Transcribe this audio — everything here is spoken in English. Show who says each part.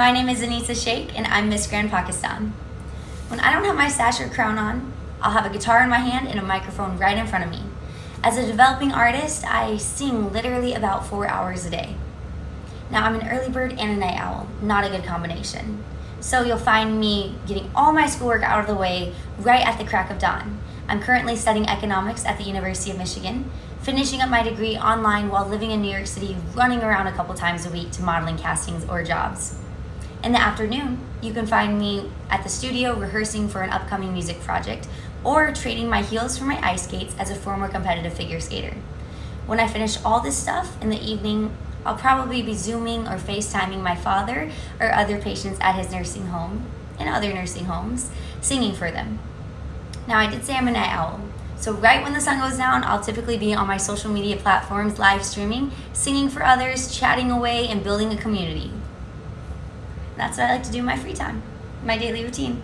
Speaker 1: My name is Anisa Sheikh and I'm Miss Grand Pakistan. When I don't have my sash or crown on, I'll have a guitar in my hand and a microphone right in front of me. As a developing artist, I sing literally about four hours a day. Now I'm an early bird and a night owl, not a good combination. So you'll find me getting all my schoolwork out of the way right at the crack of dawn. I'm currently studying economics at the University of Michigan, finishing up my degree online while living in New York City, running around a couple times a week to modeling castings or jobs. In the afternoon, you can find me at the studio rehearsing for an upcoming music project or trading my heels for my ice skates as a former competitive figure skater. When I finish all this stuff in the evening, I'll probably be Zooming or FaceTiming my father or other patients at his nursing home and other nursing homes, singing for them. Now, I did say I'm a night owl. So right when the sun goes down, I'll typically be on my social media platforms live streaming, singing for others, chatting away, and building a community. That's what I like to do in my free time, my daily routine.